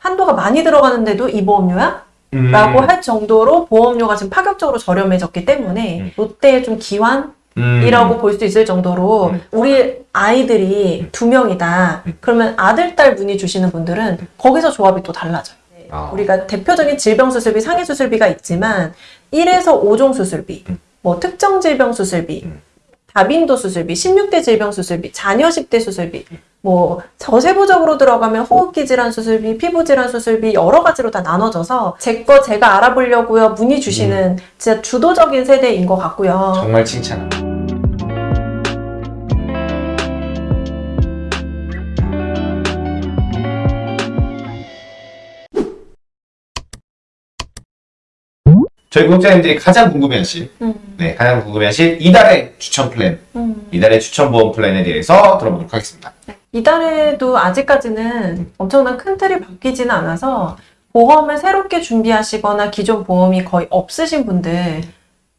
한도가 많이 들어가는데도 이 보험료야? 음. 라고 할 정도로 보험료가 지금 파격적으로 저렴해졌기 때문에 음. 롯데의 좀 기환? 음. 이라고 볼 수 있을 정도로 음. 우리 아이들이 두 명이다. 음. 그러면 아들, 딸 문의 주시는 분들은 거기서 조합이 또 달라져요. 아. 우리가 대표적인 질병 수술비, 상해 수술비가 있지만 1에서 5종 수술비, 음. 뭐 특정 질병 수술비, 음. 다빈도 수술비, 16대 질병 수술비, 자녀 10대 수술비, 음. 뭐 저세부적으로 들어가면 호흡기 질환 수술비, 피부 질환 수술비 여러 가지로 다 나눠져서 제 거 제가 알아보려고요 문의 주시는 진짜 주도적인 세대인 것 같고요. 정말 칭찬합니다. 저희 구독자님들이 가장 궁금해하실, 음, 네, 가장 궁금해하실 이달의 추천 플랜, 음. 이달의 추천 보험 플랜에 대해서 들어보도록 하겠습니다. 이달에도 아직까지는 엄청난 큰 틀이 바뀌지는 않아서 보험을 새롭게 준비하시거나 기존 보험이 거의 없으신 분들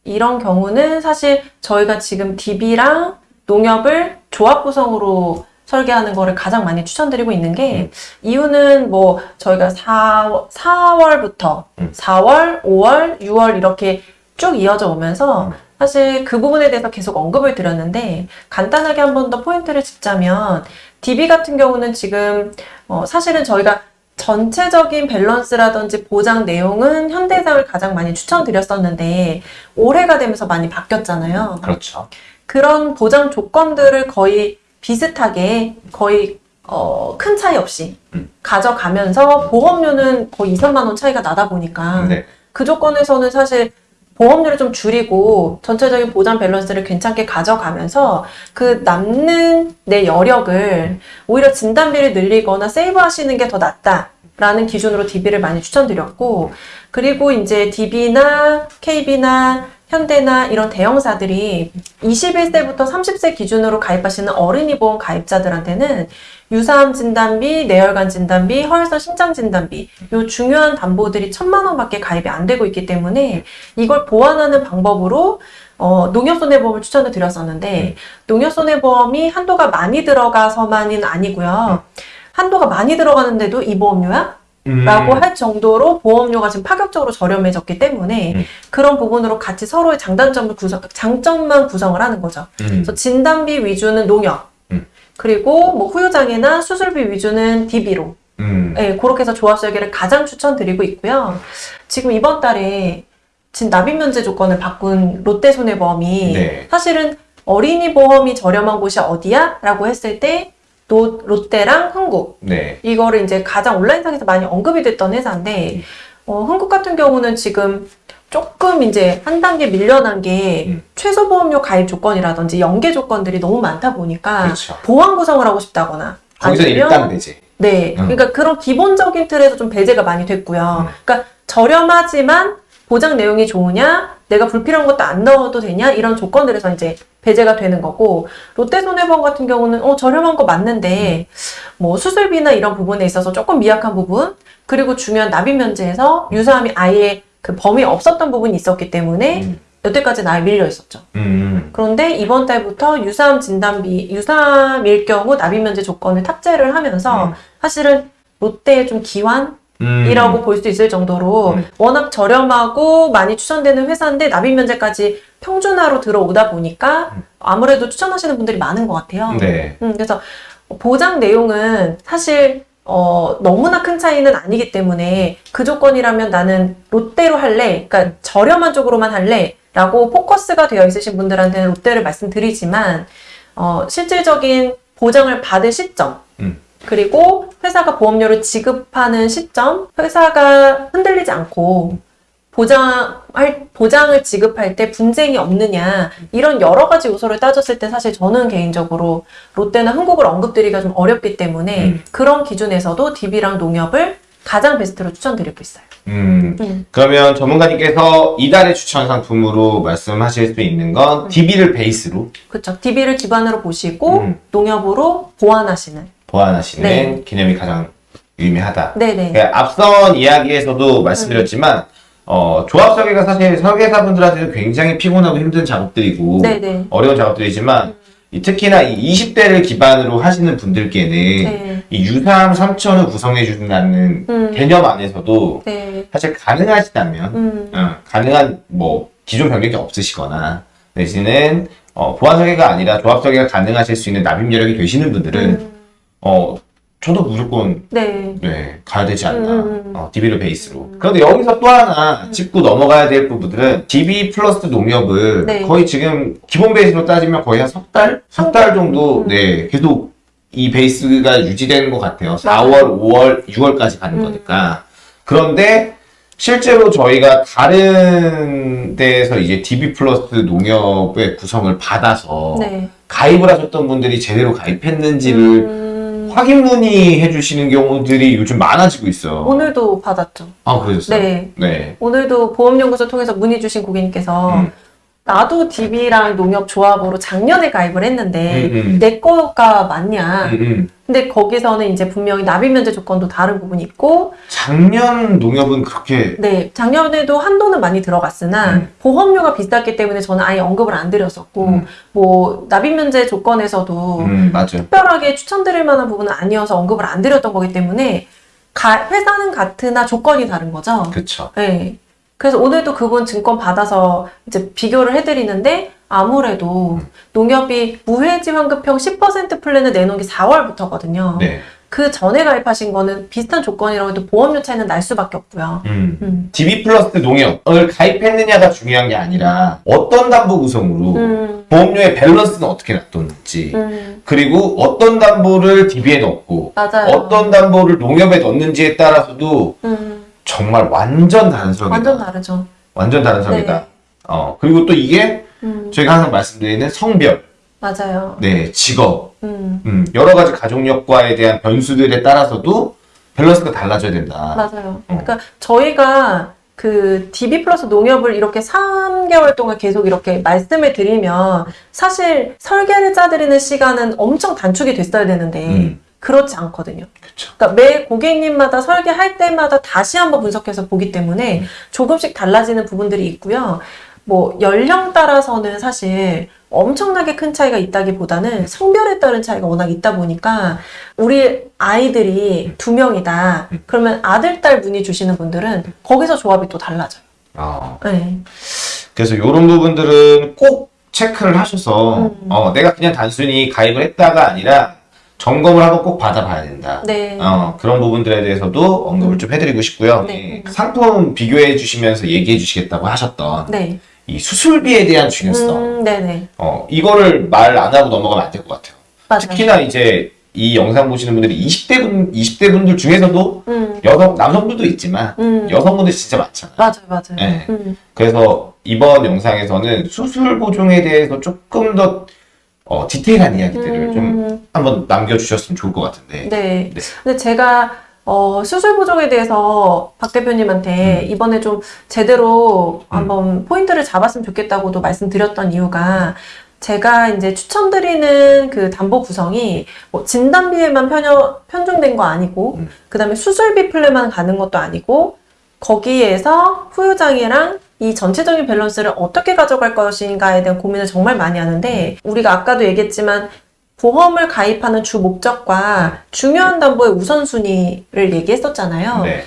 이런 경우는 사실 저희가 지금 DB랑 농협을 조합 구성으로 설계하는 거를 가장 많이 추천드리고 있는 게 이유는 뭐 저희가 4, 4월부터 음. 4월, 5월, 6월 이렇게 쭉 이어져 오면서 음. 사실 그 부분에 대해서 계속 언급을 드렸는데 간단하게 한 번 더 포인트를 짚자면 DB 같은 경우는 지금 어, 사실은 저희가 전체적인 밸런스라든지 보장 내용은 현대해상을 가장 많이 추천드렸었는데 올해가 되면서 많이 바뀌었잖아요. 그렇죠. 그런 보장 조건들을 거의 비슷하게 거의 어, 큰 차이 없이 음. 가져가면서 보험료는 거의 2, 3만 원 차이가 나다 보니까 네. 그 조건에서는 사실 보험료를 좀 줄이고 전체적인 보장 밸런스를 괜찮게 가져가면서 그 남는 내 여력을 오히려 진단비를 늘리거나 세이브 하시는 게 더 낫다 라는 기준으로 DB를 많이 추천드렸고 그리고 이제 DB나 KB나 현대나 이런 대형사들이 21세부터 30세 기준으로 가입하시는 어린이 보험 가입자들한테는 유사암 진단비, 뇌혈관 진단비, 허혈성 심장 진단비 요 중요한 담보들이 천만 원밖에 가입이 안 되고 있기 때문에 이걸 보완하는 방법으로 어, 농협손해보험을 추천을 드렸었는데 농협손해보험이 한도가 많이 들어가서만은 아니고요. 한도가 많이 들어가는데도 이 보험료야? 음. 라고 할 정도로 보험료가 지금 파격적으로 저렴해졌기 때문에 음. 그런 부분으로 같이 서로의 장단점을 구성, 장점만 구성을 하는 거죠. 음. 그래서 진단비 위주는 농협, 음. 그리고 뭐 후유장애나 수술비 위주는 DB로, 음. 네, 그렇게 해서 조합 설계를 가장 추천드리고 있고요. 지금 이번 달에 진 납입 면제 조건을 바꾼 롯데손해보험이 네. 사실은 어린이 보험이 저렴한 곳이 어디야? 라고 했을 때 롯, 롯데랑 흥국 네. 이거를 이제 가장 온라인상에서 많이 언급이 됐던 회사인데 어, 흥국 같은 경우는 지금 조금 이제 한 단계 밀려난 게 음. 최소 보험료 가입 조건이라든지 연계 조건들이 너무 많다 보니까 그렇죠. 보완 구성을 하고 싶다거나 거기서 아니면 일단 배제. 네, 음. 그러니까 그런 기본적인 틀에서 좀 배제가 많이 됐고요. 음. 그러니까 저렴하지만 보장 내용이 좋으냐, 내가 불필요한 것도 안 넣어도 되냐 이런 조건들에서 이제 배제가 되는 거고 롯데손해보험 같은 경우는 어 저렴한 거 맞는데 뭐 수술비나 이런 부분에 있어서 조금 미약한 부분 그리고 중요한 납입 면제에서 유사함이 아예 그 범위 없었던 부분이 있었기 때문에 음. 여태까지 나에 밀려 있었죠. 음. 그런데 이번 달부터 유사암 진단비, 유사암일 경우 납입 면제 조건을 탑재를 하면서 음. 사실은 롯데의 좀 기환 음. 이라고 볼 수 있을 정도로 음. 워낙 저렴하고 많이 추천되는 회사인데 납입 면제까지 평준화로 들어오다 보니까 음. 아무래도 추천하시는 분들이 많은 것 같아요. 네. 음, 그래서 보장 내용은 사실 어, 너무나 큰 차이는 아니기 때문에 그 조건이라면 나는 롯데로 할래, 그러니까 저렴한 쪽으로만 할래 라고 포커스가 되어 있으신 분들한테는 롯데를 말씀드리지만 어, 실질적인 보장을 받을 시점 음. 그리고 회사가 보험료를 지급하는 시점, 회사가 흔들리지 않고 보장할, 보장을 지급할 때 분쟁이 없느냐, 이런 여러 가지 요소를 따졌을 때 사실 저는 개인적으로 롯데나 흥국을 언급드리기가 좀 어렵기 때문에 음. 그런 기준에서도 DB랑 농협을 가장 베스트로 추천드리고 있어요. 음. 음. 그러면 전문가님께서 이달의 추천 상품으로 말씀하실 수 있는 건 DB를 베이스로 그렇죠. DB를 기반으로 보시고 음. 농협으로 보완하시는. 보완하시는 네. 개념이 가장 유의미하다. 네네. 예, 앞선 이야기에서도 말씀드렸지만 어, 조합 설계가 사실 설계사분들한테는 굉장히 피곤하고 힘든 작업들이고 네네. 어려운 작업들이지만 이 특히나 이 20대를 기반으로 하시는 분들께는 네. 이 유사암 3천을 구성해 준다는 음. 개념 안에서도 네. 사실 가능하시다면 음. 어, 가능한 뭐 기존 병력이 없으시거나 내지는 어, 보안 설계가 아니라 조합 설계가 가능하실 수 있는 납입 여력이 되시는 분들은 음. 어 저도 무조건 네. 네 가야 되지 않나 음, 음, 음. 어, DB를 베이스로 그런데 여기서 또 하나 짚고 넘어가야 될 부분들은 DB 플러스 농협을 네. 거의 지금 기본 베이스로 따지면 거의 한 석 달? 석 달 정도 음. 네 계속 이 베이스가 유지되는 것 같아요 4월, 맞아요. 5월, 6월까지 가는 음. 거니까 그런데 실제로 저희가 다른 데에서 이제 DB 플러스 농협의 구성을 받아서 네. 가입을 하셨던 분들이 제대로 가입했는지를 음. 확인 문의 해 주시는 경우들이 요즘 많아지고 있어요. 오늘도 받았죠. 아, 그러셨어요? 네. 네. 오늘도 보험연구소 통해서 문의 주신 고객님께서 음. 나도 DB랑 농협 조합으로 작년에 가입을 했는데 음, 음. 내 거가 맞냐? 음, 음. 근데 거기서는 이제 분명히 납입 면제 조건도 다른 부분이 있고 작년 농협은 그렇게 네, 작년에도 한도는 많이 들어갔으나 음. 보험료가 비쌌기 때문에 저는 아예 언급을 안 드렸었고 음. 뭐 납입 면제 조건에서도 음. 특별하게 추천드릴 만한 부분은 아니어서 언급을 안 드렸던 거기 때문에 가- 회사는 같으나 조건이 다른 거죠. 그쵸. 네. 그래서 오늘도 그분 증권 받아서 이제 비교를 해드리는데 아무래도 음. 농협이 무해지 환급형 10% 플랜을 내놓은 게 4월부터거든요. 네. 그 전에 가입하신 거는 비슷한 조건이라고 해도 보험료 차이는 날 수밖에 없고요. 음. 음. DB 플러스 농협을 가입했느냐가 중요한 게 아니라 어떤 담보 구성으로 음. 보험료의 밸런스는 어떻게 놔뒀는지 음. 그리고 어떤 담보를 DB에 넣고 맞아요. 어떤 담보를 농협에 넣는지에 따라서도 음. 정말 완전 다른 설계다. 완전 다르죠. 완전 다른 설계다. 네. 어, 그리고 또 이게 음. 저희가 항상 말씀드리는 성별, 맞아요. 네, 직업, 음. 음, 여러 가지 가족력과에 대한 변수들에 따라서도 밸런스가 달라져야 된다. 맞아요. 어. 그러니까 저희가 그 DB 플러스 농협을 이렇게 3개월 동안 계속 이렇게 말씀을 드리면 사실 설계를 짜드리는 시간은 엄청 단축이 됐어야 되는데 음. 그렇지 않거든요. 그쵸. 그러니까 매 고객님마다 설계할 때마다 다시 한번 분석해서 보기 때문에 음. 조금씩 달라지는 부분들이 있고요. 뭐 연령 따라서는 사실 엄청나게 큰 차이가 있다기보다는 성별에 따른 차이가 워낙 있다 보니까 우리 아이들이 두 명이다. 음. 그러면 아들, 딸 문의 주시는 분들은 거기서 조합이 또 달라져요. 어, 네. 그래서 이런 부분들은 꼭 체크를 하셔서 음. 어, 내가 그냥 단순히 가입을 했다가 아니라 점검을 한번 꼭 받아봐야 된다. 네. 어, 그런 부분들에 대해서도 언급을 좀 해드리고 싶고요. 네. 예, 상품 비교해 주시면서 얘기해 주시겠다고 하셨던 네. 이 수술비에 대한 중요성, 음, 네네. 어, 이거를 말 안 하고 넘어가면 안 될 것 같아요. 맞아요. 특히나 이제 이 영상 보시는 분들이 20대 분, 20대 분들 중에서도 음, 여성, 남성분도 있지만 음. 여성분들 진짜 많잖아요. 맞아요, 맞아요. 네. 음, 그래서 이번 영상에서는 수술 보종에 대해서 조금 더 어, 디테일한 이야기들을 좀 음, 한번 남겨주셨으면 좋을 것 같은데. 네. 네. 근데 제가 어, 수술 보정에 대해서 박 대표님한테 음. 이번에 좀 제대로 한번 포인트를 잡았으면 좋겠다고도 말씀드렸던 이유가 제가 이제 추천드리는 그 담보 구성이 뭐 진단비에만 편여, 편중된 거 아니고 음. 그 다음에 수술비 플랜만 가는 것도 아니고 거기에서 후유장애랑 이 전체적인 밸런스를 어떻게 가져갈 것인가에 대한 고민을 정말 많이 하는데 우리가 아까도 얘기했지만 보험을 가입하는 주 목적과 중요한 담보의 우선순위를 얘기했었잖아요. 네.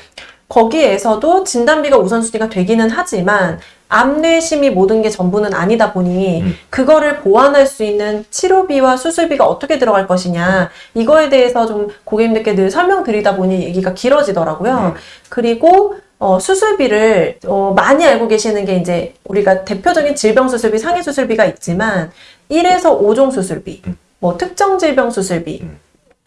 거기에서도 진단비가 우선순위가 되기는 하지만 암뇌심이 모든 게 전부는 아니다 보니 음. 그거를 보완할 수 있는 치료비와 수술비가 어떻게 들어갈 것이냐 이거에 대해서 좀 고객님들께 늘 설명드리다 보니 얘기가 길어지더라고요. 음. 그리고 어, 수술비를 어, 많이 알고 계시는 게 이제 우리가 대표적인 질병 수술비, 상해 수술비가 있지만 1에서 5종 수술비, 음. 뭐 특정 질병 수술비, 음.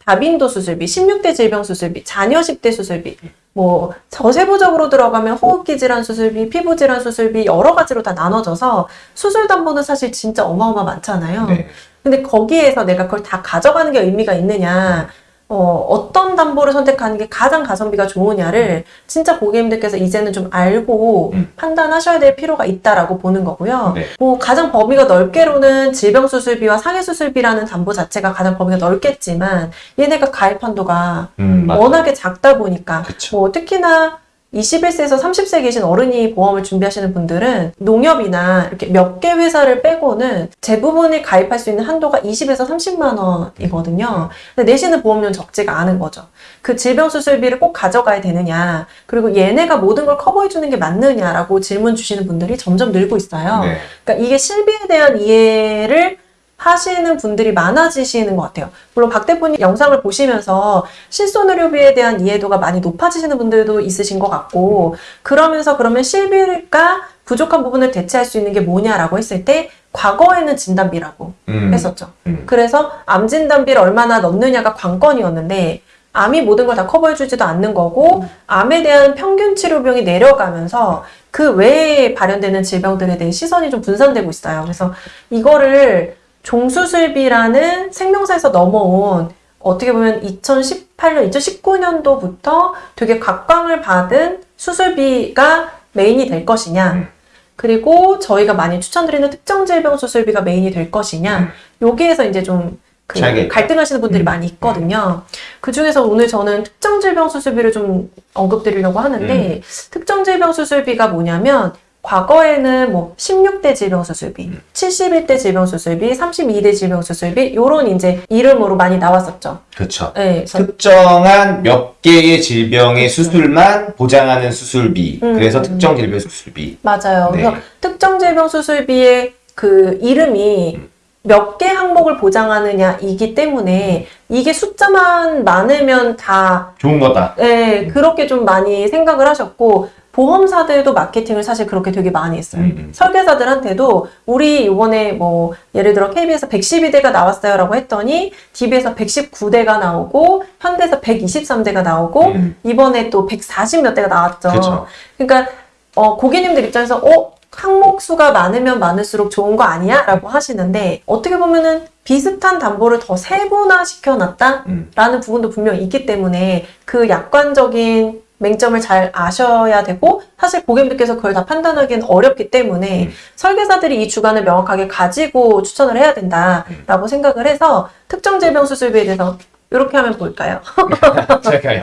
다빈도 수술비, 16대 질병 수술비, 자녀 10대 수술비, 뭐 저세부적으로 들어가면 호흡기 질환 수술비, 피부 질환 수술비 여러 가지로 다 나눠져서 수술 담보는 사실 진짜 어마어마 많잖아요. 네. 근데 거기에서 내가 그걸 다 가져가는 게 의미가 있느냐, 어, 어떤 담보를 선택하는 게 가장 가성비가 좋으냐를 진짜 고객님들께서 이제는 좀 알고 음. 판단하셔야 될 필요가 있다라고 보는 거고요. 네. 뭐 가장 범위가 넓게로는 질병수술비와 상해수술비라는 담보 자체가 가장 범위가 넓겠지만 얘네가 가입 한도가 음. 워낙에 작다 보니까 그쵸. 뭐 특히나 21세에서 30세 계신 어른이 보험을 준비하시는 분들은 농협이나 이렇게 몇 개 회사를 빼고는 대부분이 가입할 수 있는 한도가 20에서 30만 원이거든요. 근데 내시는 보험료는 적지가 않은 거죠. 그 질병수술비를 꼭 가져가야 되느냐, 그리고 얘네가 모든 걸 커버해주는 게 맞느냐라고 질문 주시는 분들이 점점 늘고 있어요. 네. 그러니까 이게 실비에 대한 이해를 하시는 분들이 많아지시는 것 같아요. 물론 박 대표님 영상을 보시면서 실손의료비에 대한 이해도가 많이 높아지시는 분들도 있으신 것 같고, 그러면서 그러면 실비가 부족한 부분을 대체할 수 있는 게 뭐냐라고 했을 때, 과거에는 진단비라고 음. 했었죠. 음. 그래서 암 진단비를 얼마나 넣느냐가 관건이었는데, 암이 모든 걸 다 커버해주지도 않는 거고, 암에 대한 평균 치료 비용이 내려가면서 그 외에 발현되는 질병들에 대해 시선이 좀 분산되고 있어요. 그래서 이거를 종수술비라는 생명사에서 넘어온 어떻게 보면 2018년, 2019년도부터 되게 각광을 받은 수술비가 메인이 될 것이냐. 음. 그리고 저희가 많이 추천드리는 특정 질병 수술비가 메인이 될 것이냐. 여기에서 이제 좀 그. 갈등하시는 분들이 음. 많이 있거든요. 그 중에서 오늘 저는 특정 질병 수술비를 좀 언급드리려고 하는데 음. 특정 질병 수술비가 뭐냐면 과거에는 뭐 16대 질병 수술비, 음. 71대 질병 수술비, 32대 질병 수술비 요런 이제 이름으로 많이 나왔었죠. 그렇죠. 네, 그래서 특정한 몇 개의 질병의 수술만 보장하는 수술비. 음. 그래서 특정 질병 수술비. 맞아요. 네. 그래서 특정 질병 수술비의 그 이름이 음. 몇개 항목을 보장하느냐 이기 때문에 이게 숫자만 많으면 다 좋은 거다. 네, 그렇게 좀 많이 생각을 하셨고 보험사들도 마케팅을 사실 그렇게 되게 많이 했어요. 음, 음. 설계사들한테도 우리 이번에 뭐 예를 들어 KB에서 112대가 나왔어요 라고 했더니 DB에서 119대가 나오고 현대에서 123대가 나오고 음. 이번에 또 140 몇 대가 나왔죠. 그쵸. 그러니까 어, 고객님들 입장에서 어 항목 수가 많으면 많을수록 좋은 거 아니야? 라고 하시는데 어떻게 보면은 비슷한 담보를 더 세분화 시켜놨다라는 음. 부분도 분명히 있기 때문에 그 약관적인 맹점을 잘 아셔야 되고 사실 고객님들께서 그걸 다 판단하기는 어렵기 때문에 음. 설계사들이 이 주관을 명확하게 가지고 추천을 해야 된다라고 생각을 해서 특정 질병 수술비에 대해서 이렇게 하면 볼까요? 제가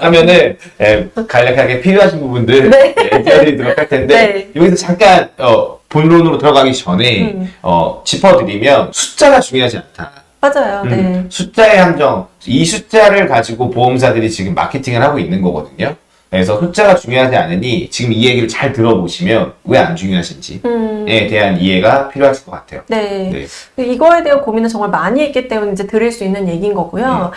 하면은 예, 간략하게 필요하신 부분들 네. 예, 띄워드리도록 할 텐데 네. 여기서 잠깐 어, 본론으로 들어가기 전에 음. 어, 짚어드리면 숫자가 중요하지 않다. 맞아요. 음, 네. 숫자의 함정 이 숫자를 가지고 보험사들이 지금 마케팅을 하고 있는 거거든요. 그래서 숫자가 중요하지 않으니 지금 이 얘기를 잘 들어보시면 왜 안 중요하신지에 음. 대한 이해가 필요하실 것 같아요. 네. 네. 이거에 대한 고민을 정말 많이 했기 때문에 이제 드릴 수 있는 얘기인 거고요.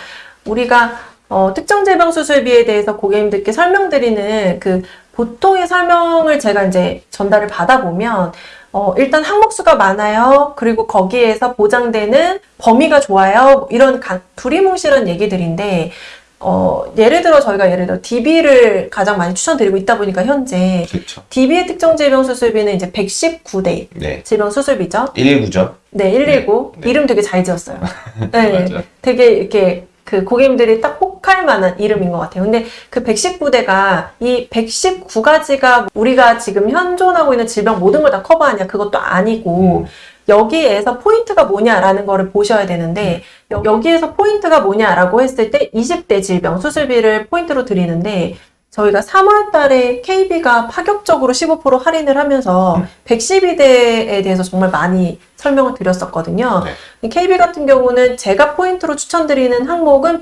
우리가 어, 특정 질병 수술비에 대해서 고객님들께 설명드리는 그 보통의 설명을 제가 이제 전달을 받아보면 어, 일단 항목수가 많아요. 그리고 거기에서 보장되는 범위가 좋아요. 뭐 이런 가- 두리뭉실한 얘기들인데 어, 예를 들어 저희가 예를 들어 DB를 가장 많이 추천드리고 있다 보니까 현재 그렇죠. DB의 특정 질병 수술비는 이제 119대 네. 질병 수술비죠. 119죠. 네, 119. 네. 이름 되게 잘 지었어요. 네. 되게 이렇게 그 고객님들이 딱 혹할 만한 이름인 것 같아요. 근데 그 119대가 이 119가지가 우리가 지금 현존하고 있는 질병 모든 걸 다 커버하냐 그것도 아니고 음. 여기에서 포인트가 뭐냐라는 거를 보셔야 되는데 여- 여기에서 포인트가 뭐냐라고 했을 때 20대 질병 수술비를 포인트로 드리는데 저희가 3월 달에 KB가 파격적으로 15% 할인을 하면서 음. 112대에 대해서 정말 많이 설명을 드렸었거든요. 네. KB 같은 경우는 제가 포인트로 추천드리는 항목은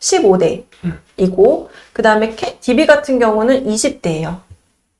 115대이고 그 다음에 DB 같은 경우는 20대예요.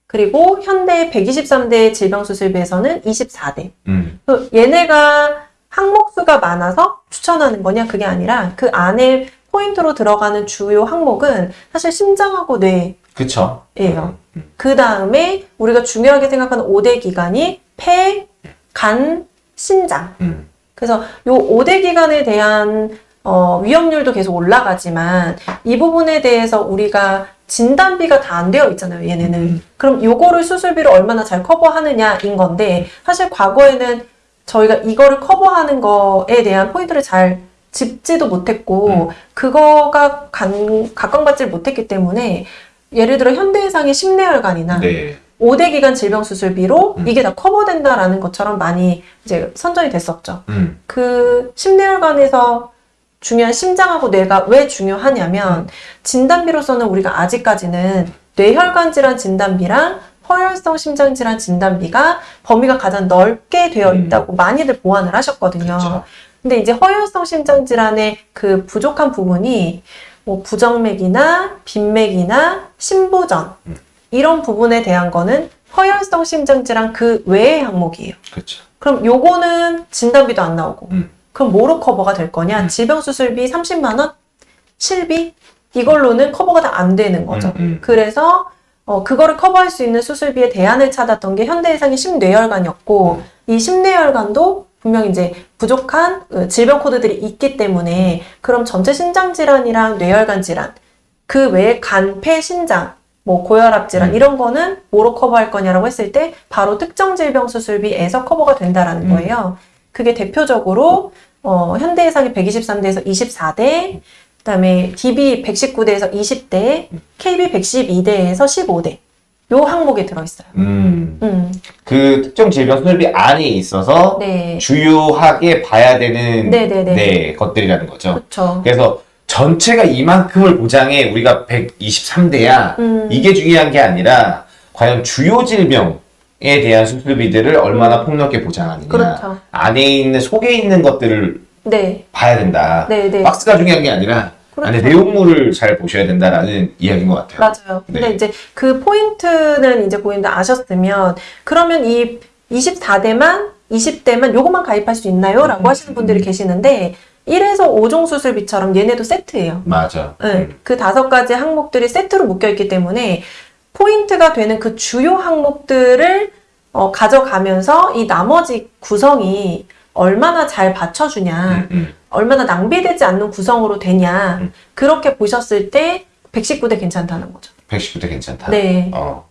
그리고 현대 123대 질병수술비에서는 24대. 음. 그 얘네가 항목수가 많아서 추천하는 거냐 그게 아니라 그 안에 포인트로 들어가는 주요 항목은 사실 심장하고 뇌예요. 그쵸. 음. 그 다음에 우리가 중요하게 생각하는 5대 기관이 폐, 간, 신장. 음. 그래서 요 5대 기관에 대한 어, 위험률도 계속 올라가지만 이 부분에 대해서 우리가 진단비가 다 안 되어 있잖아요, 얘네는. 음. 그럼 요거를 수술비를 얼마나 잘 커버하느냐인 건데 사실 과거에는 저희가 이거를 커버하는 거에 대한 포인트를 잘 짚지도 못했고 음. 그거가 간, 각광받지 못했기 때문에 예를 들어 현대해상의 심내혈관이나 네. 5대 기관 질병 수술비로 음. 이게 다 커버된다라는 것처럼 많이 이제 선전이 됐었죠. 음. 그 심내혈관에서 중요한 심장하고 뇌가 왜 중요하냐면 진단비로서는 우리가 아직까지는 뇌혈관 질환 진단비랑 허혈성 심장 질환 진단비가 범위가 가장 넓게 되어 음. 있다고 많이들 보완을 하셨거든요. 그렇죠. 근데 이제 허혈성 심장 질환의 그 부족한 부분이 뭐 부정맥이나 빈맥이나 심부전 음. 이런 부분에 대한 거는 허혈성 심장 질환 그 외의 항목이에요. 그렇죠. 그럼 요거는 진단비도 안 나오고 음. 그럼 뭐로 커버가 될 거냐? 음. 질병 수술비 30만 원, 실비 이걸로는 커버가 다 안 되는 거죠. 음, 음. 그래서 어, 그거를 커버할 수 있는 수술비의 대안을 찾았던 게 현대해상의 심뇌혈관이었고 이 심뇌혈관도 분명 이제 부족한 어, 질병 코드들이 있기 때문에 그럼 전체 신장 질환이랑 뇌혈관 질환 그 외에 간, 폐, 신장 뭐 고혈압 질환 음. 이런 거는 뭐로 커버할 거냐라고 했을 때 바로 특정 질병 수술비에서 커버가 된다라는 음. 거예요. 그게 대표적으로 어, 현대해상이 123대에서 24대, 그다음에 DB 119대에서 20대, KB 112대에서 15대 요 항목에 들어있어요. 음. 음, 그 특정 질병 수술비 안에 있어서 네, 주요하게 봐야 되는 네네네. 네, 것들이라는 거죠. 그렇죠. 그래서 전체가 이만큼을 보장해 우리가 123대야 음. 이게 중요한 게 아니라 과연 주요 질병에 대한 수술비들을 얼마나 폭넓게 보장하느냐 음. 그렇죠. 안에 있는 속에 있는 것들을 네, 봐야 된다. 네, 네. 박스가 중요한 게 아니라 그렇죠. 안에 내용물을 잘 보셔야 된다라는 이야기인 것 같아요. 맞아요. 근데 네. 이제 그 포인트는 이제 고객님들 아셨으면 그러면 이 24대만 20대만 요것만 가입할 수 있나요? 라고 음. 하시는 분들이 계시는데 1에서 5종 수술비처럼 얘네도 세트예요. 맞아. 네, 음. 그 다섯 가지 항목들이 세트로 묶여 있기 때문에 포인트가 되는 그 주요 항목들을 어, 가져가면서 이 나머지 구성이 얼마나 잘 받쳐주냐, 음, 음. 얼마나 낭비되지 않는 구성으로 되냐, 음. 그렇게 보셨을 때 119대 괜찮다는 거죠. 119대 괜찮다. 네. 어.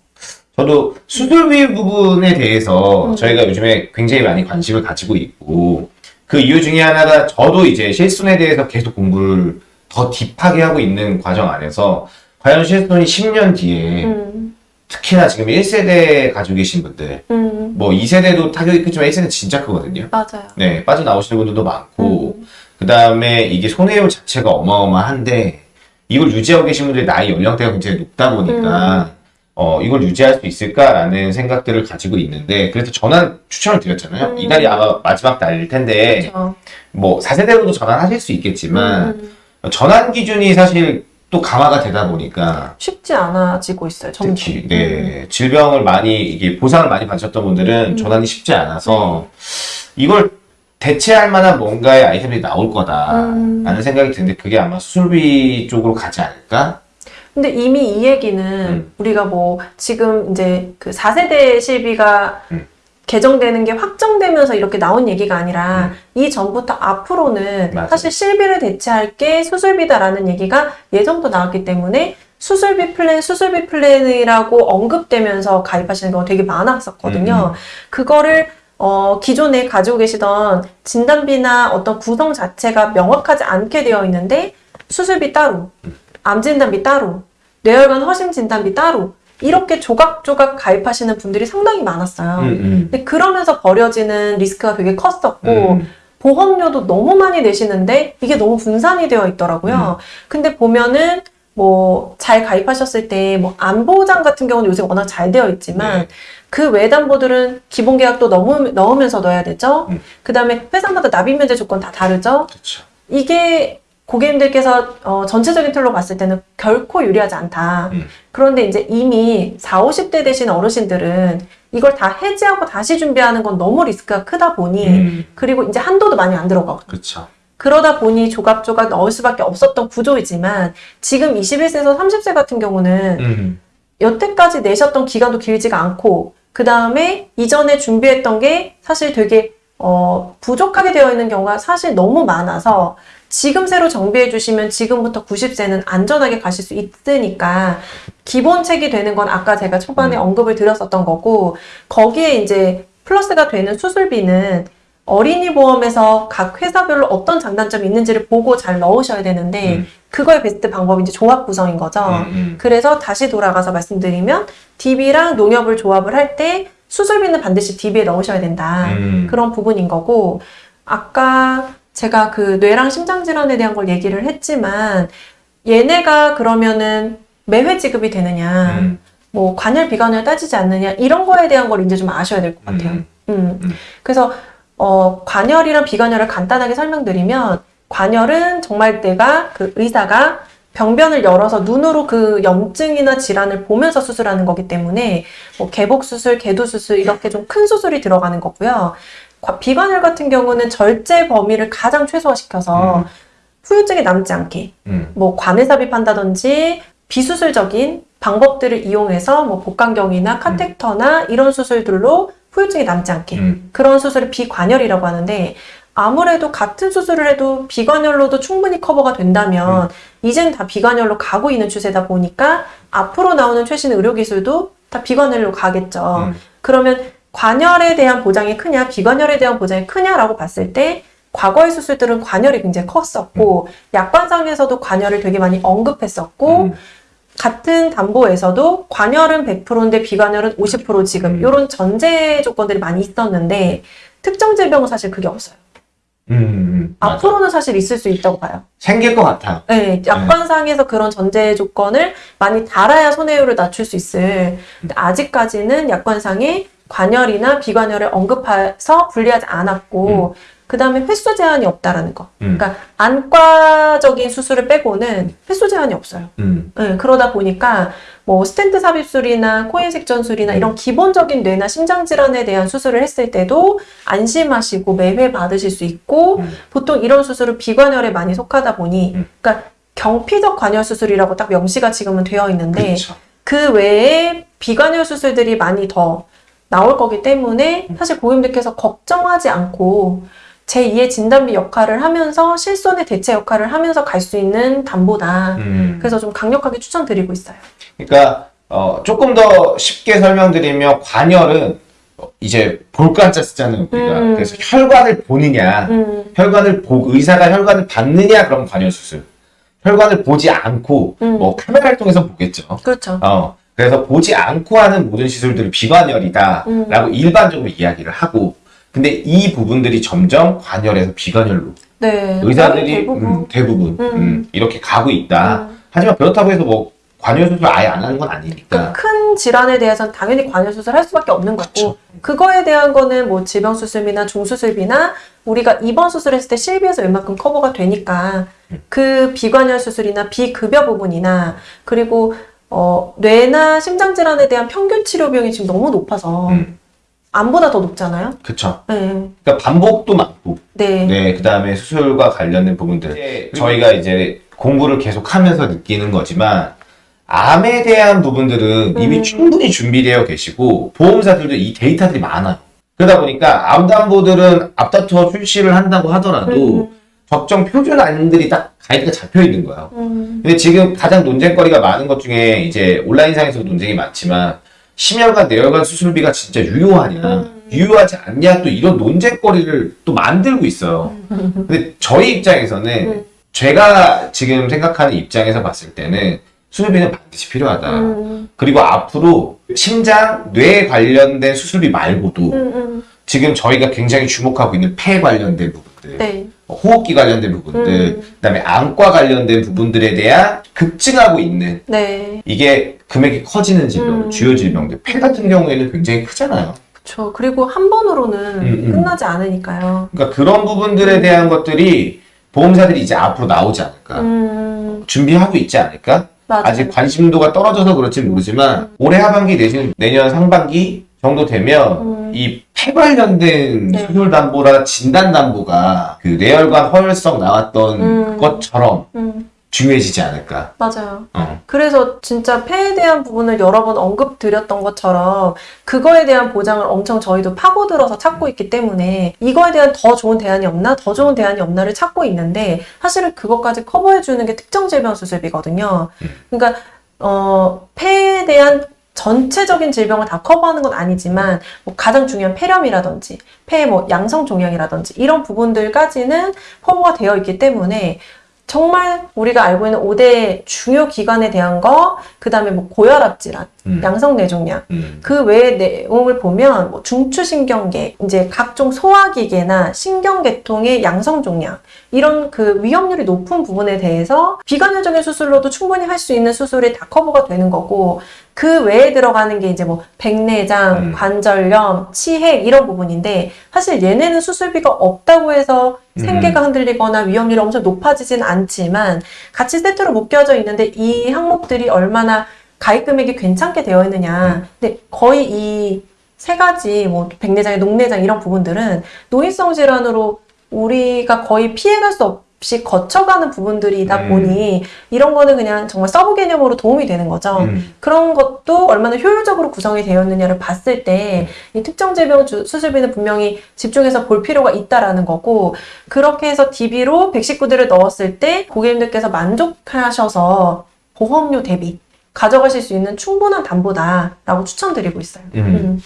저도 수술비 부분에 대해서 음. 저희가 요즘에 굉장히 많이 관심을 가지고 있고 그 이유 중에 하나가 저도 이제 실손에 대해서 계속 공부를 더 딥하게 하고 있는 과정 안에서 과연 실손이 10년 뒤에 음, 특히나 지금 1세대 가지고 계신 분들 음, 뭐 2세대도 타격이 크지만 1세대 진짜 크거든요. 맞아요. 네, 빠져나오시는 분들도 많고 음, 그 다음에 이게 손해율 자체가 어마어마한데 이걸 유지하고 계신 분들의 나이 연령대가 굉장히 높다 보니까 어 이걸 유지할 수 있을까라는 생각들을 가지고 있는데 그래서 전환 추천을 드렸잖아요. 음. 이달이 아마 마지막 달일 텐데 그렇죠. 뭐 4세대로도 전환하실 수 있겠지만 음, 전환 기준이 사실 또 강화가 되다 보니까 쉽지 않아지고 있어요. 점점. 특히 네 질병을 많이 이게 보상을 많이 받으셨던 분들은 음. 전환이 쉽지 않아서 이걸 대체할 만한 뭔가의 아이템이 나올 거다라는 음. 생각이 드는데 그게 아마 수술비 쪽으로 가지 않을까? 근데 이미 이 얘기는 음. 우리가 뭐 지금 이제 그 4세대 실비가 음. 개정되는 게 확정되면서 이렇게 나온 얘기가 아니라 이 전부터 앞으로는 음. 맞아요. 사실 실비를 대체할 게 수술비다라는 얘기가 예전부터 나왔기 때문에 수술비 플랜, 수술비 플랜이라고 언급되면서 가입하시는 경우가 되게 많았었거든요. 음, 그거를 어, 기존에 가지고 계시던 진단비나 어떤 구성 자체가 명확하지 않게 되어 있는데 수술비 따로, 암 진단비 따로, 뇌혈관 허심 진단비 따로 이렇게 조각조각 가입하시는 분들이 상당히 많았어요. 음, 음. 근데 그러면서 버려지는 리스크가 되게 컸었고 음. 보험료도 너무 많이 내시는데 이게 너무 분산이 되어 있더라고요. 근데 보면은 뭐 잘 가입하셨을 때 뭐 안보장 같은 경우는 요새 워낙 잘 되어 있지만 네. 그 외담보들은 기본 계약도 넣으, 넣으면서 넣어야 되죠. 음. 그 다음에 회사마다 납입 면제 조건 다 다르죠. 그렇죠. 이게 고객님들께서 어, 전체적인 틀로 봤을 때는 결코 유리하지 않다. 음. 그런데 이제 이미 4, 50대 되신 어르신들은 이걸 다 해지하고 다시 준비하는 건 너무 리스크가 크다 보니 음. 그리고 이제 한도도 많이 안 그렇죠. 그러다 보니 조각조각 넣을 수밖에 없었던 구조이지만 지금 21세에서 30세 같은 경우는 음. 여태까지 내셨던 기간도 길지가 않고 그 다음에 이전에 준비했던 게 사실 되게 어, 부족하게 되어 있는 경우가 사실 너무 많아서 지금 새로 정비해 주시면 지금부터 90세는 안전하게 가실 수 있으니까 기본책이 되는 건 아까 제가 초반에 음. 언급을 드렸었던 거고 거기에 이제 플러스가 되는 수술비는 어린이 보험에서 각 회사별로 어떤 장단점이 있는지를 보고 잘 넣으셔야 되는데 음. 그거의 베스트 방법이 이제 조합 구성인 거죠. 음, 음. 그래서 다시 돌아가서 말씀드리면 DB랑 농협을 조합을 할 때 수술비는 반드시 DB에 넣으셔야 된다. 음. 그런 부분인 거고 아까 제가 그 뇌랑 심장 질환에 대한 걸 얘기를 했지만 얘네가 그러면은 매회 지급이 되느냐, 음, 뭐 관열 비관열 따지지 않느냐 이런 거에 대한 걸 이제 좀 아셔야 될 것 같아요. 음, 음. 음. 그래서 어, 관열이랑 비관열을 간단하게 설명드리면 관열은 정말 내가 그 의사가 병변을 열어서 눈으로 그 염증이나 질환을 보면서 수술하는 거기 때문에 뭐 개복 수술, 개도 수술 이렇게 좀 큰 수술이 들어가는 거고요. 과- 비관열 같은 경우는 절제 범위를 가장 최소화시켜서 음. 후유증이 남지 않게 음, 뭐 관을 삽입한다든지 비수술적인 방법들을 이용해서 뭐 복강경이나 카텍터나 이런 수술들로 후유증이 남지 않게 음. 그런 수술을 비관열이라고 하는데 아무래도 같은 수술을 해도 비관열로도 충분히 커버가 된다면 이젠 다 비관열로 가고 있는 추세다 보니까 앞으로 나오는 최신 의료 기술도 다 비관열로 가겠죠. 음. 그러면 관열에 대한 보장이 크냐, 비관열에 대한 보장이 크냐라고 봤을 때 과거의 수술들은 관열이 굉장히 컸었고 약관상에서도 관열을 되게 많이 언급했었고 음. 같은 담보에서도 관열은 100%인데 비관열은 50% 지금 음. 이런 전제 조건들이 많이 있었는데 특정 질병은 사실 그게 없어요. 음, 음, 맞아. 앞으로는 사실 있을 수 있다고 봐요. 생길 것 같아. 네, 약관상에서 그런 전제 조건을 많이 달아야 손해율을 낮출 수 있을. 근데 아직까지는 약관상에 관열이나 비관열을 언급해서 분리하지 않았고, 그 다음에 횟수 제한이 없다라는 거. 음. 그러니까 안과적인 수술을 빼고는 횟수 제한이 없어요. 음, 네, 그러다 보니까 뭐 스텐트 삽입술이나 코인색 전술이나 이런 기본적인 뇌나 심장 질환에 대한 수술을 했을 때도 안심하시고 매회 받으실 수 있고 음. 보통 이런 수술은 비관열에 많이 속하다 보니 음. 그러니까 경피적 관열 수술이라고 딱 명시가 지금은 되어 있는데 그렇죠. 그 외에 비관열 수술들이 많이 더 나올 거기 때문에 사실 고객님들께서 걱정하지 않고 제2의 진단비 역할을 하면서 실손의 대체 역할을 하면서 갈 수 있는 담보다. 음. 그래서 좀 강력하게 추천드리고 있어요. 그러니까 어, 조금 더 쉽게 설명드리면 관열은 어, 이제 볼관자 쓰잖아요 우리가 음. 그래서 혈관을 보느냐 음, 혈관을 보 의사가 혈관을 받느냐 그럼 관열 수술 혈관을 보지 않고 음. 뭐 카메라를 통해서 보겠죠 그렇죠. 어 그래서 보지 않고 하는 모든 시술들을 비관열이다 라고 음. 일반적으로 이야기를 하고 근데 이 부분들이 점점 관열에서 비관열로 네. 의사들이 대부분. 음, 대부분 음. 음, 이렇게 가고 있다 음. 하지만 그렇다고 해서 뭐 관열 수술 아예 안 하는 건 아니니까 그큰 질환에 대해서는 당연히 관여 수술을 할 수밖에 없는 거고 그쵸. 그거에 대한 거는 뭐 질병 수술비나 중수술비나 우리가 입원 수술했을 때 실비에서 웬만큼 커버가 되니까 음. 그 비관여 수술이나 비급여 부분이나 그리고 어, 뇌나 심장 질환에 대한 평균 치료 비용이 지금 너무 높아서 음, 암보다 더 높잖아요. 그쵸 네. 그러니까 반복도 많고 네. 네, 그 다음에 수술과 관련된 부분들. 저희가 이제 공부를 계속 하면서 느끼는 거지만, 암에 대한 부분들은 이미 음. 충분히 준비되어 계시고, 보험사들도 이 데이터들이 많아요. 그러다 보니까 암담보들은 앞다투어 출시를 한다고 하더라도, 음, 적정 표준 암들이 딱 가이드가 잡혀 있는 거예요. 음, 근데 지금 가장 논쟁거리가 많은 것 중에 이제 온라인상에서도 논쟁이 많지만, 심혈관, 내혈관 수술비가 진짜 유효하냐, 음. 유효하지 않냐, 또 이런 논쟁거리를 또 만들고 있어요. 근데 저희 입장에서는 음. 제가 지금 생각하는 입장에서 봤을 때는 수술비는 반드시 필요하다. 음, 그리고 앞으로 심장, 뇌 관련된 수술비 말고도 음, 음. 지금 저희가 굉장히 주목하고 있는 폐 관련된 부분들, 네. 호흡기 관련된 부분들, 음. 그다음에 안과 관련된 부분들에 대한 급증하고 있는 네. 이게 금액이 커지는 질병, 음. 주요 질병들. 폐 같은 경우에는 굉장히 크잖아요. 그렇죠. 그리고 한 번으로는 음, 음. 끝나지 않으니까요. 그러니까 그런 부분들에 대한 것들이 보험사들이 이제 앞으로 나오지 않을까. 음, 준비하고 있지 않을까? 맞아요. 아직 관심도가 떨어져서 그렇지 모르지만 올해 하반기 내지는 내년 상반기 정도 되면 음. 이 폐 관련된 네. 수술 담보나 진단 담보가 그 뇌혈관 허혈성 나왔던 음. 것처럼 음, 중요해지지 않을까? 맞아요. 어. 그래서 진짜 폐에 대한 부분을 여러 번 언급드렸던 것처럼 그거에 대한 보장을 엄청 저희도 파고들어서 찾고 있기 때문에 이거에 대한 더 좋은 대안이 없나, 더 좋은 대안이 없나를 찾고 있는데 사실은 그것까지 커버해주는 게 특정 질병 수술비거든요. 그러니까 어, 폐에 대한 전체적인 질병을 다 커버하는 건 아니지만 뭐 가장 중요한 폐렴이라든지 폐의 뭐 양성 종양이라든지 이런 부분들까지는 커버가 되어 있기 때문에 정말 우리가 알고 있는 5대 중요 기관에 대한 거, 그 다음에 뭐 고혈압 질환, 음. 양성 뇌종양. 음. 그 외의 내용을 보면 뭐 중추신경계, 이제 각종 소화기계나 신경계통의 양성종양 이런 그 위험률이 높은 부분에 대해서 비관여적인 수술로도 충분히 할 수 있는 수술이 다 커버가 되는 거고 그 외에 들어가는 게 이제 뭐 백내장, 음. 관절염, 치핵 이런 부분인데 사실 얘네는 수술비가 없다고 해서 생계가 흔들리거나 위험률이 엄청 높아지진 않지만 같이 세트로 묶여져 있는데 이 항목들이 얼마나 가입 금액이 괜찮게 되어 있느냐. 근데 거의 이 세 가지 뭐 백내장의 녹내장 이런 부분들은 노인성 질환으로 우리가 거의 피해갈 수 없 이 거쳐가는 부분들이다 음. 보니 이런 거는 그냥 정말 서브 개념으로 도움이 되는 거죠. 음. 그런 것도 얼마나 효율적으로 구성이 되었느냐를 봤을 때 이 특정 질병 주- 수술비는 분명히 집중해서 볼 필요가 있다라는 거고 그렇게 해서 DB로 119대를 넣었을 때 고객님들께서 만족하셔서 보험료 대비 가져가실 수 있는 충분한 담보다라고 추천드리고 있어요. 음.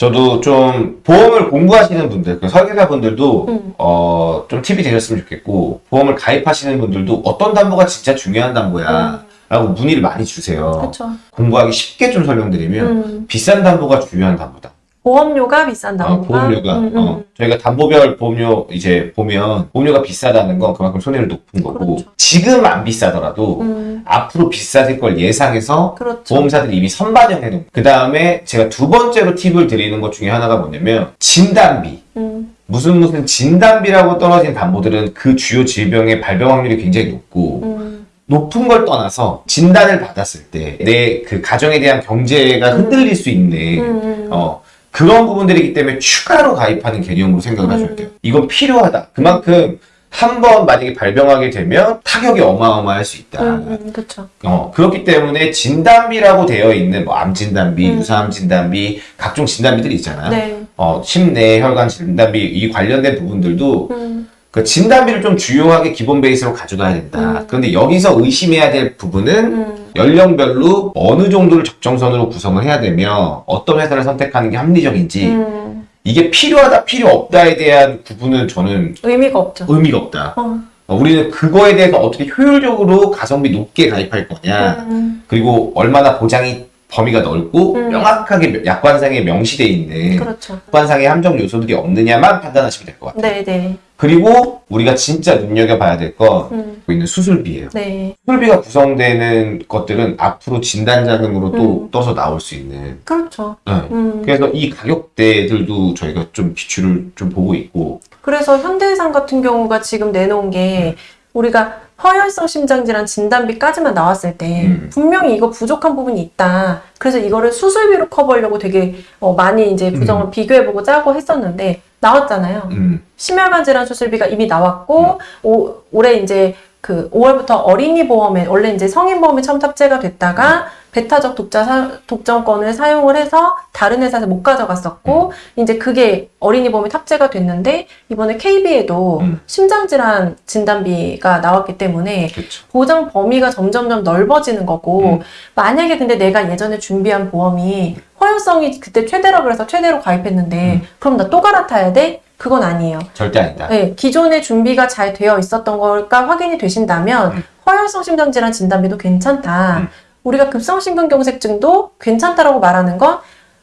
저도 좀 보험을 공부하시는 분들, 그 설계사 분들도 음. 어, 좀 팁이 되셨으면 좋겠고 보험을 가입하시는 분들도 어떤 담보가 진짜 중요한 담보야 라고 문의를 많이 주세요. 그렇죠. 공부하기 쉽게 좀 설명드리면 음. 비싼 담보가 중요한 담보다. 보험료가 비싼 어, 보험료가. 음, 음. 어, 저희가 담보별 보험료 이제 보면 보험료가 비싸다는 건 그만큼 손해율 높은 거고 그렇죠. 지금 안 비싸더라도 음, 앞으로 비싸질 걸 예상해서 그렇죠. 보험사들이 이미 선반영해 놓은 그 다음에 제가 두 번째로 팁을 드리는 것 중에 하나가 뭐냐면 진단비. 음, 무슨 무슨 진단비라고 떨어진 담보들은 그 주요 질병의 발병 확률이 굉장히 높고 음, 높은 걸 떠나서 진단을 받았을 때 내 그 가정에 대한 경제가 흔들릴 수 있는 음, 어 그런 부분들이기 때문에 추가로 가입하는 개념으로 생각을 하셔야 돼요. 이건 필요하다. 그만큼 한 번 만약에 발병하게 되면 타격이 어마어마할 수 있다. 음, 음, 그렇죠. 어, 그렇기 때문에 진단비라고 되어 있는 뭐 암 진단비, 음. 유사암 진단비, 각종 진단비들이 있잖아요. 네. 어, 심내 혈관 진단비 이 관련된 부분들도 음, 그 진단비를 좀 주요하게 기본 베이스로 가져가야 된다. 음. 그런데 여기서 의심해야 될 부분은 음, 연령별로 어느 정도를 적정선으로 구성을 해야 되며 어떤 회사를 선택하는 게 합리적인지 음, 이게 필요하다 필요 없다에 대한 구분은 저는 의미가 없죠. 의미가 없다. 어, 어, 우리는 그거에 대해서 어떻게 효율적으로 가성비 높게 가입할 거냐 음, 그리고 얼마나 보장이 범위가 넓고 음. 명확하게 약관상에 명시돼 있는 그렇죠. 약관상의 함정 요소들이 없느냐만 판단하시면 될 것 같아요. 네, 네. 그리고 우리가 진짜 눈여겨봐야 될건 음, 있는 수술비예요. 네. 수술비가 구성되는 것들은 앞으로 진단 자금으로 또 음. 떠서 나올 수 있는. 그렇죠. 네. 음, 그래서 이 가격대들도 저희가 좀 비추를 좀 보고 있고. 그래서 현대해상 같은 경우가 지금 내놓은 게 우리가 허혈성 심장질환 진단비까지만 나왔을 때 음. 분명히 이거 부족한 부분이 있다. 그래서 이거를 수술비로 커버하려고 되게 어, 많이 이제 구성을 비교해보고 짜고 했었는데 나왔잖아요. 음, 심혈관 질환 수술비가 이미 나왔고 오, 올해 이제 그 5월부터 어린이 보험에 원래 이제 성인 보험에 처음 탑재가 됐다가 배타적 독자 사- 독점권을 사용을 해서 다른 회사에서 못 가져갔었고 이제 그게 어린이 보험에 탑재가 됐는데 이번에 KB에도 음. 심장 질환 진단비가 나왔기 때문에 그렇죠. 보장 범위가 점점점 넓어지는 거고 음. 만약에 근데 내가 예전에 준비한 보험이 허용성이 그때 최대라 그래서 최대로 가입했는데 음. 그럼 나 또 갈아타야 돼? 그건 아니에요. 절대 아니다. 네, 기존에 준비가 잘 되어 있었던 걸까 확인이 되신다면 음. 허혈성 심장질환 진단비도 괜찮다. 음. 우리가 급성심근경색증도 괜찮다라고 말하는 건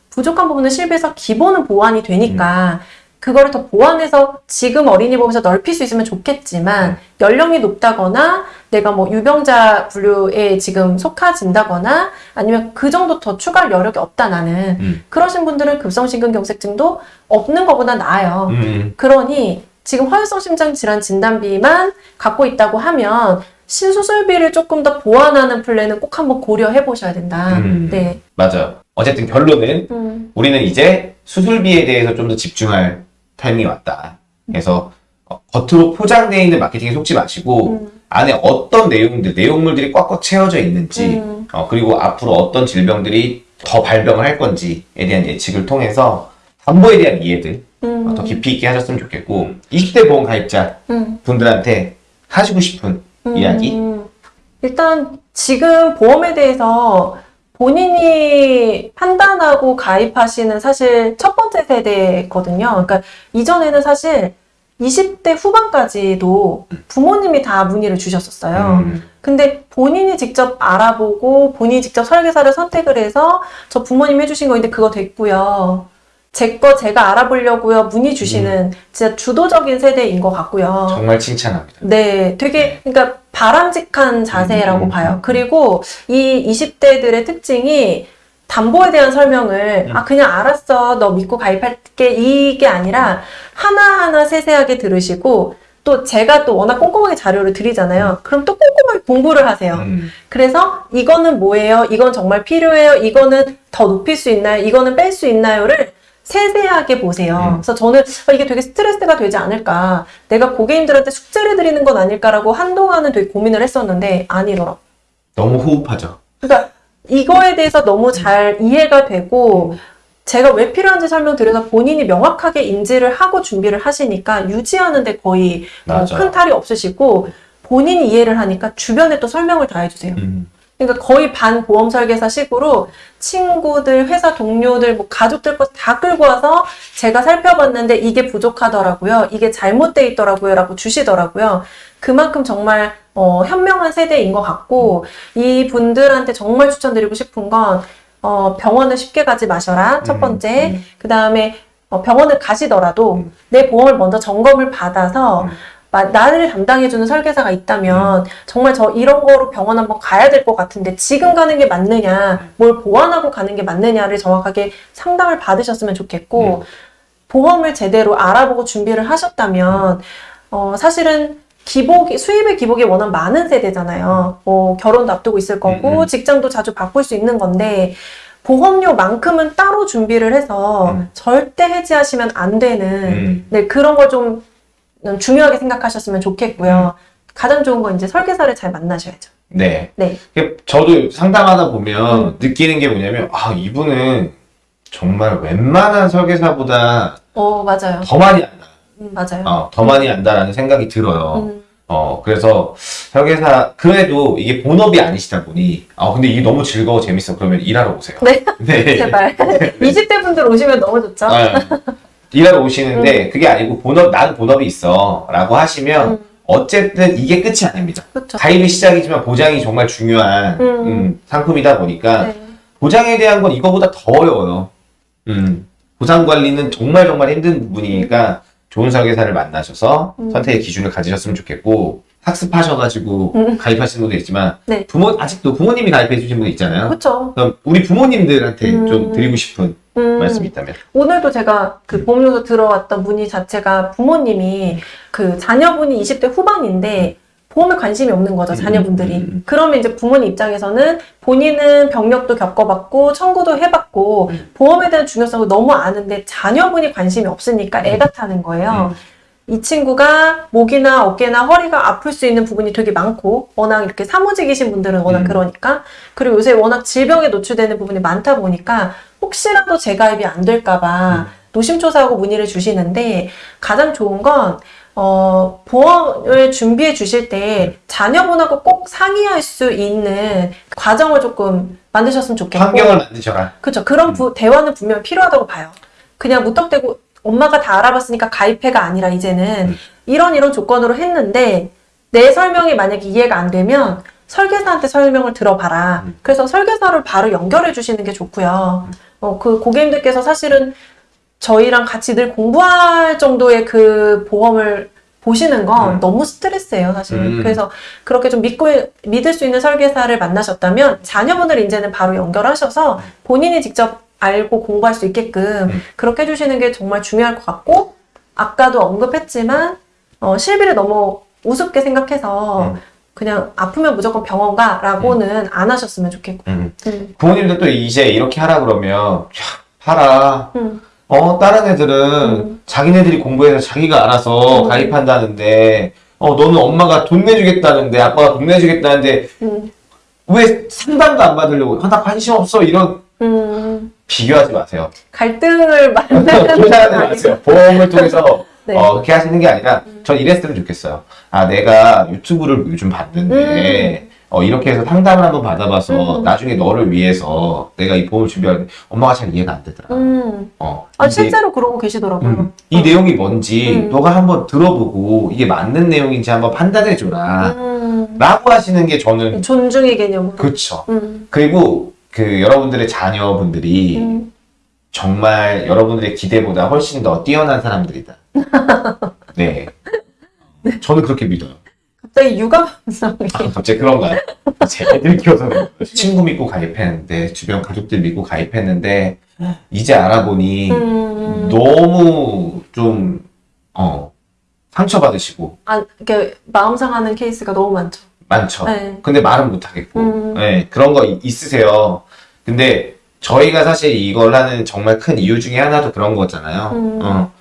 부족한 부분은 실비해서 기본은 보완이 되니까 그거를 더 보완해서 지금 어린이 보험에서 넓힐 수 있으면 좋겠지만 음. 연령이 높다거나 내가 뭐 유병자 분류에 지금 속해진다거나 아니면 그 정도 더 추가할 여력이 없다 나는 음. 그러신 분들은 급성심근경색증도 없는 것보다 나아요. 음, 그러니 지금 허혈성 심장 질환 진단비만 갖고 있다고 하면 신수술비를 조금 더 보완하는 플랜은 꼭 한번 고려해 보셔야 된다. 음. 네. 맞아. 어쨌든 결론은 음, 우리는 이제 수술비에 대해서 좀 더 집중할 타이밍이 왔다. 그래서 어, 겉으로 포장되어 있는 마케팅에 속지 마시고 음, 안에 어떤 내용들, 내용물들이 꽉꽉 채워져 있는지 음. 어, 그리고 앞으로 어떤 질병들이 더 발병을 할 건지에 대한 예측을 통해서 담보에 대한 이해들 음, 어, 더 깊이 있게 하셨으면 좋겠고 20대 보험 가입자 음, 분들한테 하시고 싶은 음. 이야기 일단 지금 보험에 대해서 본인이 판단하고 가입하시는 사실 첫 번째 세대거든요. 그러니까 이전에는 사실 20대 후반까지도 부모님이 다 문의를 주셨었어요. 음. 근데 본인이 직접 알아보고 본인이 직접 설계사를 선택을 해서 저 부모님 해주신 거인데 그거 됐고요. 제 거 제가 알아보려고요. 문의 주시는 진짜 주도적인 세대인 것 같고요. 정말 칭찬합니다. 네, 되게 그러니까 바람직한 자세라고 음, 음, 봐요. 음. 그리고 이 20대들의 특징이 담보에 대한 설명을 음. 아 그냥 알았어 너 믿고 가입할게 이게 아니라 하나하나 세세하게 들으시고 또 제가 또 워낙 꼼꼼하게 자료를 드리잖아요. 그럼 또 꼼꼼하게 공부를 하세요. 음. 그래서 이거는 뭐예요? 이건 정말 필요해요? 이거는 더 높일 수 있나요? 이거는 뺄 수 있나요?를 세세하게 보세요. 음. 그래서 저는 아, 이게 되게 스트레스가 되지 않을까. 내가 고객님들한테 숙제를 드리는 건 아닐까라고 한동안은 되게 고민을 했었는데 아니더라고요. 너무 호흡하죠. 그러니까 이거에 대해서 너무 잘 이해가 되고 제가 왜 필요한지 설명드려서 본인이 명확하게 인지를 하고 준비를 하시니까 유지하는데 거의 어. 큰 탈이 없으시고 본인이 이해를 하니까 주변에 또 설명을 다 해주세요. 음. 그러니까 거의 반 보험 설계사 식으로 친구들, 회사 동료들, 뭐 가족들 거다 끌고 와서 제가 살펴봤는데 이게 부족하더라고요. 이게 잘못돼 있더라고요. 라고 주시더라고요. 그만큼 정말 어, 현명한 세대인 것 같고 이 분들한테 정말 추천드리고 싶은 건 어, 병원을 쉽게 가지 마셔라. 첫 음, 번째. 음. 그 다음에 어, 병원을 가시더라도 음. 내 보험을 먼저 점검을 받아서 음. 마- 나를 담당해주는 설계사가 있다면 정말 저 이런 거로 병원 한번 가야 될 것 같은데 지금 가는 게 맞느냐, 뭘 보완하고 가는 게 맞느냐를 정확하게 상담을 받으셨으면 좋겠고 보험을 제대로 알아보고 준비를 하셨다면 어, 사실은 기복이 수입의 기복이 워낙 많은 세대잖아요. 뭐 결혼도 앞두고 있을 거고 음, 음. 직장도 자주 바꿀 수 있는 건데 보험료만큼은 따로 준비를 해서 음. 절대 해지하시면 안 되는 음. 네, 그런 걸 좀 중요하게 생각하셨으면 좋겠고요. 가장 좋은 건 이제 설계사를 잘 만나셔야죠. 네. 네. 저도 상담하다 보면 음. 느끼는 게 뭐냐면, 아, 이분은 정말 웬만한 설계사보다 어, 맞아요. 더 많이 안다. 음, 맞아요. 어, 더 많이 안다라는 생각이 들어요. 음, 어, 그래서 설계사, 그래도 이게 본업이 아니시다 보니, 아, 근데 이게 너무 즐거워, 재밌어. 그러면 일하러 오세요. 네. 네. 제발. 20대 분들 오시면 너무 좋죠. 아, 일하러 오시는데, 그게 아니고, 본업, 난 본업이 있어. 라고 하시면, 음. 어쨌든 이게 끝이 아닙니다. 그렇죠. 가입이 시작이지만 보장이 정말 중요한 음. 음, 상품이다 보니까 네. 보장에 대한 건 이거보다 더 어려워요. 음, 보상 관리는 정말 정말 힘든 부분이니까 좋은 설계사를 만나셔서 음. 선택의 기준을 가지셨으면 좋겠고 학습하셔가지고 음. 가입하시는 분도 있지만 네. 부모 아직도 부모님이 가입해 주신 분 있잖아요. 그렇죠. 그럼 우리 부모님들한테 음. 좀 드리고 싶은 음, 말씀이 있다면 오늘도 제가 그 보험료소 들어왔던 문의 자체가 부모님이 그 자녀분이 20대 후반인데 보험에 관심이 없는 거죠, 자녀분들이. 음, 음, 음. 그러면 이제 부모님 입장에서는 본인은 병력도 겪어봤고, 청구도 해봤고, 음. 보험에 대한 중요성을 너무 아는데 자녀분이 관심이 없으니까 애가 타는 거예요. 이 친구가 목이나 어깨나 허리가 아플 수 있는 부분이 되게 많고, 워낙 이렇게 사무직이신 분들은 워낙 음. 그러니까, 그리고 요새 워낙 질병에 노출되는 부분이 많다 보니까, 혹시라도 재가입이 안 될까봐 음. 노심초사하고 문의를 주시는데, 가장 좋은 건, 어, 보험을 준비해 주실 때 자녀분하고 꼭 상의할 수 있는 과정을 조금 만드셨으면 좋겠고. 환경을 만드셔라. 그렇죠. 그런 부- 대화는 분명 필요하다고 봐요. 그냥 무턱대고 엄마가 다 알아봤으니까 가입해가 아니라 이제는 음. 이런 이런 조건으로 했는데 내 설명이 만약에 이해가 안 되면 설계사한테 설명을 들어봐라. 음. 그래서 설계사를 바로 연결해 주시는 게 좋고요. 어, 그 고객님들께서 사실은 저희랑 같이 늘 공부할 정도의 그 보험을 보시는 건 음. 너무 스트레스예요, 사실. 음. 그래서 그렇게 좀 믿고 믿을 수 있는 설계사를 만나셨다면 자녀분을 이제는 바로 연결하셔서 본인이 직접 알고 공부할 수 있게끔 음. 그렇게 해주시는 게 정말 중요할 것 같고 아까도 언급했지만 어, 실비를 너무 우습게 생각해서 음. 그냥 아프면 무조건 병원 가라고는 안 하셨으면 좋겠고. 음. 음. 부모님들 또 이제 이렇게 하라 그러면 야, 하라. 음. 어, 다른 애들은 음. 자기네들이 공부해서 자기가 알아서 음. 가입한다는데, 어, 너는 엄마가 돈 내주겠다는데, 아빠가 돈 내주겠다는데, 음. 왜 상담도 안 받으려고, 아, 나 관심 없어. 이런, 음. 비교하지 마세요. 갈등을 만드는 조사하지 건 마세요. 보험을 통해서, 네. 어, 그렇게 하시는 게 아니라, 전 이랬으면 좋겠어요. 아, 내가 유튜브를 요즘 봤는데, 어, 이렇게 해서 상담을 한번 받아봐서 음. 나중에 너를 위해서 내가 이 보험을 준비하는데 엄마가 잘 이해가 안 되더라. 음. 어, 아, 실제로 그러고 계시더라고요. 음, 이 어. 내용이 뭔지 음. 너가 한번 들어보고 이게 맞는 내용인지 한번 판단해줘라. 음. 라고 하시는 게 저는 존중의 개념으로. 그쵸. 음. 그리고 그 여러분들의 자녀분들이 음. 정말 여러분들의 기대보다 훨씬 더 뛰어난 사람들이다. 네. 저는 그렇게 믿어요. 갑자기 육아 감성이. 갑자기 그런가요? 제 애들 키워서. 친구 믿고 가입했는데 주변 가족들 믿고 가입했는데 이제 알아보니 음. 너무 좀 어, 상처받으시고 아, 이렇게 마음 상하는 케이스가 너무 많죠. 많죠. 네. 근데 말은 못하겠고 음. 네, 그런 거 이- 있으세요. 근데 저희가 사실 이걸 하는 정말 큰 이유 중에 하나도 그런 거잖아요. 음. 어,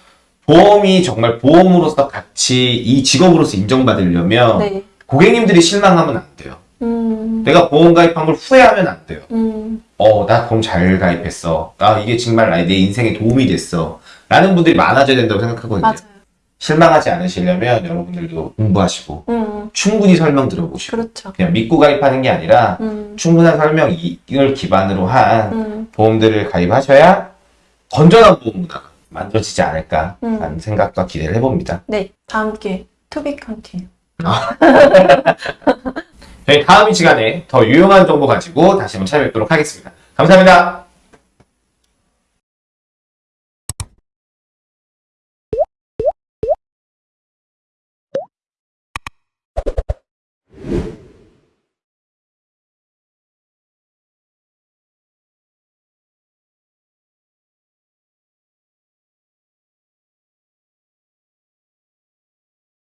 보험이 정말 보험으로서 같이 이 직업으로서 인정받으려면 네. 고객님들이 실망하면 안 돼요. 음. 내가 보험 가입한 걸 후회하면 안 돼요. 음. 어, 나 보험 잘 가입했어. 아, 이게 정말 내 인생에 도움이 됐어. 라는 분들이 많아져야 된다고 생각하거든요. 맞아요. 실망하지 않으시려면 여러분들도 공부하시고 음. 충분히 설명 들어보시고 그렇죠. 그냥 믿고 가입하는 게 아니라 음. 충분한 설명 이걸 기반으로 한 음. 보험들을 가입하셔야 건전한 보험 문화가 만들어지지 않을까 음. 라는 생각과 기대를 해봅니다. 네. 다음 기회. To be continue. 저희 다음 시간에 더 유용한 정보 가지고 다시 한번 찾아뵙도록 하겠습니다. 감사합니다.